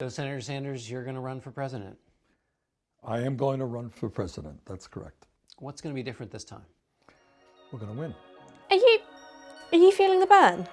So, Senator Sanders, you're going to run for president. I am going to run for president. That's correct. What's going to be different this time? We're going to win. Are you, are you feeling the burn?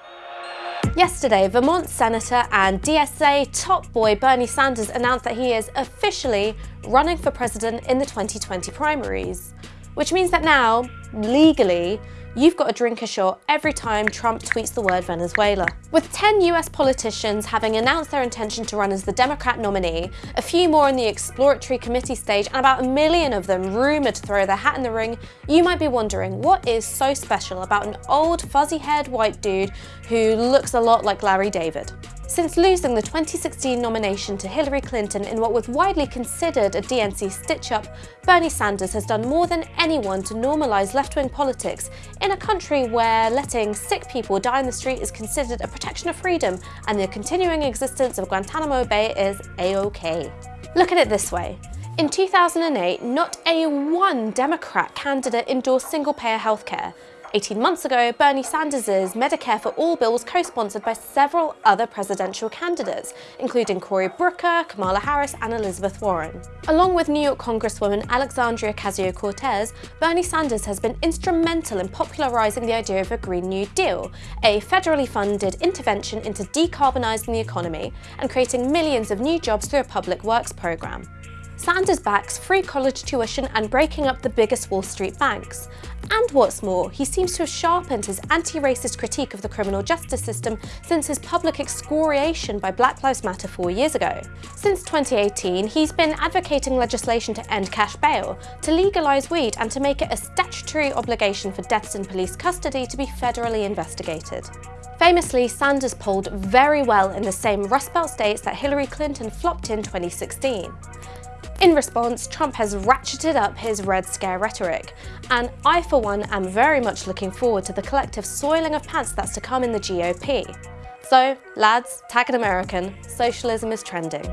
Yesterday, Vermont Senator and DSA top boy Bernie Sanders announced that he is officially running for president in the 2020 primaries, which means that now, legally, you've got to drink a shot every time Trump tweets the word Venezuela. With 10 US politicians having announced their intention to run as the Democrat nominee, a few more in the exploratory committee stage, and about a million of them rumoured to throw their hat in the ring, you might be wondering what is so special about an old fuzzy-haired white dude who looks a lot like Larry David. Since losing the 2016 nomination to Hillary Clinton in what was widely considered a DNC stitch-up, Bernie Sanders has done more than anyone to normalise left-wing politics in a country where letting sick people die in the street is considered a protection of freedom and the continuing existence of Guantanamo Bay is a-okay. Look at it this way. In 2008, not a one Democrat candidate endorsed single-payer healthcare, 18 months ago, Bernie Sanders' Medicare for All bill was co-sponsored by several other presidential candidates, including Cory Booker, Kamala Harris and Elizabeth Warren. Along with New York Congresswoman Alexandria Ocasio-Cortez, Bernie Sanders has been instrumental in popularising the idea of a Green New Deal, a federally funded intervention into decarbonising the economy and creating millions of new jobs through a public works programme. Sanders backs free college tuition and breaking up the biggest Wall Street banks. And what's more, he seems to have sharpened his anti-racist critique of the criminal justice system since his public excoriation by Black Lives Matter four years ago. Since 2018, he's been advocating legislation to end cash bail, to legalise weed and to make it a statutory obligation for deaths in police custody to be federally investigated. Famously, Sanders polled very well in the same Rust Belt states that Hillary Clinton flopped in 2016. In response, Trump has ratcheted up his Red Scare rhetoric, and I for one am very much looking forward to the collective soiling of pants that's to come in the GOP. So, lads, tag an American, socialism is trending.